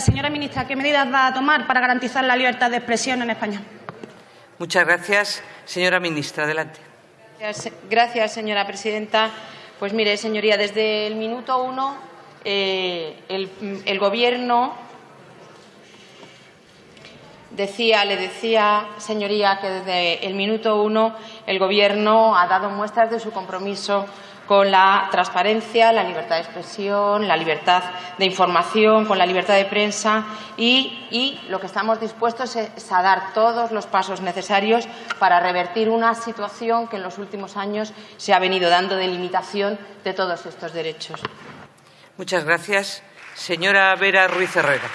Señora ministra, ¿qué medidas va a tomar para garantizar la libertad de expresión en España? Muchas gracias. Señora ministra, adelante. Gracias, señora presidenta. Pues mire, señoría, desde el minuto uno eh, el, el, Gobierno decía, le decía, señoría, que desde el minuto uno el Gobierno ha dado muestras de su compromiso con la transparencia, la libertad de expresión, la libertad de información, con la libertad de prensa y, lo que estamos dispuestos es a dar todos los pasos necesarios para revertir una situación que en los últimos años se ha venido dando de limitación de todos estos derechos. Muchas gracias. Señora Vera Ruiz Herrera.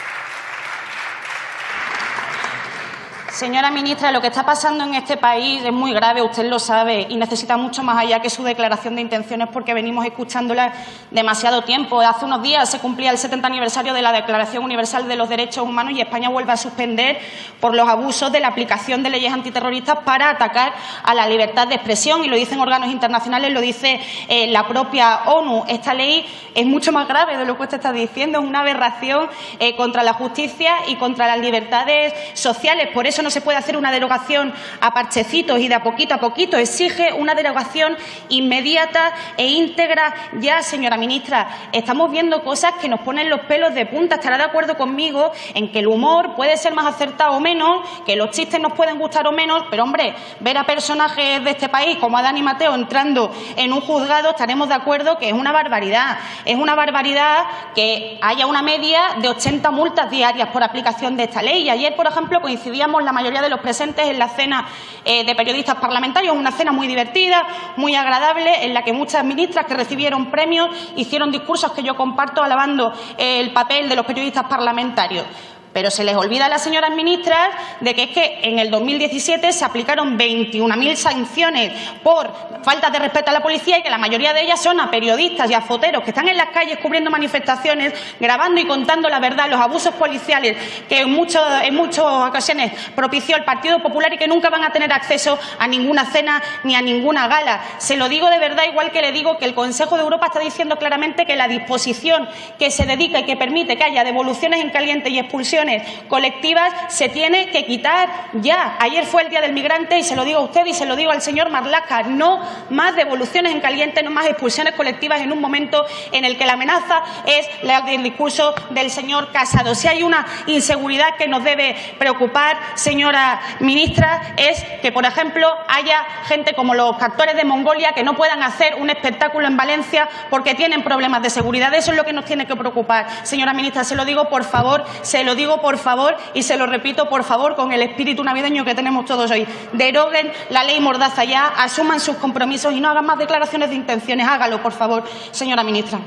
Señora ministra, lo que está pasando en este país es muy grave, usted lo sabe, y necesita mucho más allá que su declaración de intenciones porque venimos escuchándola demasiado tiempo. Hace unos días se cumplía el 70 aniversario de la Declaración Universal de los Derechos Humanos y España vuelve a suspender por los abusos de la aplicación de leyes antiterroristas para atacar a la libertad de expresión. Y lo dicen órganos internacionales, lo dice eh, la propia ONU. Esta ley es mucho más grave de lo que usted está diciendo, es una aberración eh, contra la justicia y contra las libertades sociales. Por eso no se puede hacer una derogación a parchecitos y de a poquito a poquito. Exige una derogación inmediata e íntegra ya, señora ministra. Estamos viendo cosas que nos ponen los pelos de punta. Estará de acuerdo conmigo en que el humor puede ser más acertado o menos, que los chistes nos pueden gustar o menos, pero, hombre, ver a personajes de este país como a Dani Mateo entrando en un juzgado, estaremos de acuerdo que es una barbaridad. Es una barbaridad que haya una media de 80 multas diarias por aplicación de esta ley. Y ayer, por ejemplo, coincidíamos la mayoría de los presentes en la cena eh, de periodistas parlamentarios, una cena muy divertida, muy agradable, en la que muchas ministras que recibieron premios hicieron discursos que yo comparto alabando el papel de los periodistas parlamentarios. Pero se les olvida a las señoras ministras de que es que en el 2017 se aplicaron 21.000 sanciones por falta de respeto a la policía y que la mayoría de ellas son a periodistas y a foteros que están en las calles cubriendo manifestaciones, grabando y contando la verdad, los abusos policiales que en, en muchas ocasiones propició el Partido Popular y que nunca van a tener acceso a ninguna cena ni a ninguna gala. Se lo digo de verdad, igual que le digo que el Consejo de Europa está diciendo claramente que la disposición que se dedica y que permite que haya devoluciones en caliente y expulsiones colectivas se tiene que quitar ya. Ayer fue el Día del Migrante y se lo digo a usted y se lo digo al señor Marlaska. No más devoluciones en caliente, no más expulsiones colectivas en un momento en el que la amenaza es el discurso del señor Casado. Si hay una inseguridad que nos debe preocupar, señora ministra, es que, por ejemplo, haya gente como los actores de Mongolia que no puedan hacer un espectáculo en Valencia porque tienen problemas de seguridad. Eso es lo que nos tiene que preocupar. Señora ministra, se lo digo, por favor, se lo por favor, y se lo repito, por favor, con el espíritu navideño que tenemos todos hoy. Deroguen la ley Mordaza ya, asuman sus compromisos y no hagan más declaraciones de intenciones. Hágalo, por favor, señora ministra.